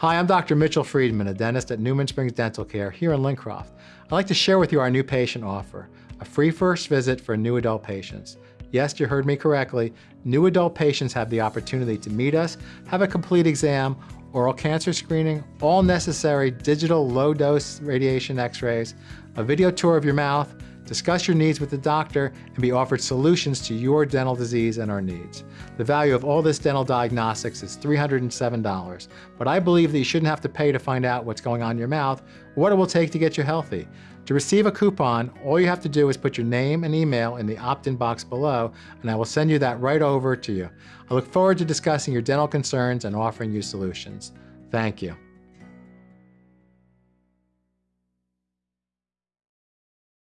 Hi, I'm Dr. Mitchell Friedman, a dentist at Newman Springs Dental Care here in Lincroft. I'd like to share with you our new patient offer, a free first visit for new adult patients. Yes, you heard me correctly. New adult patients have the opportunity to meet us, have a complete exam, oral cancer screening, all necessary digital low-dose radiation x-rays, a video tour of your mouth, discuss your needs with the doctor, and be offered solutions to your dental disease and our needs. The value of all this dental diagnostics is $307, but I believe that you shouldn't have to pay to find out what's going on in your mouth or what it will take to get you healthy. To receive a coupon, all you have to do is put your name and email in the opt-in box below, and I will send you that right over to you. I look forward to discussing your dental concerns and offering you solutions. Thank you.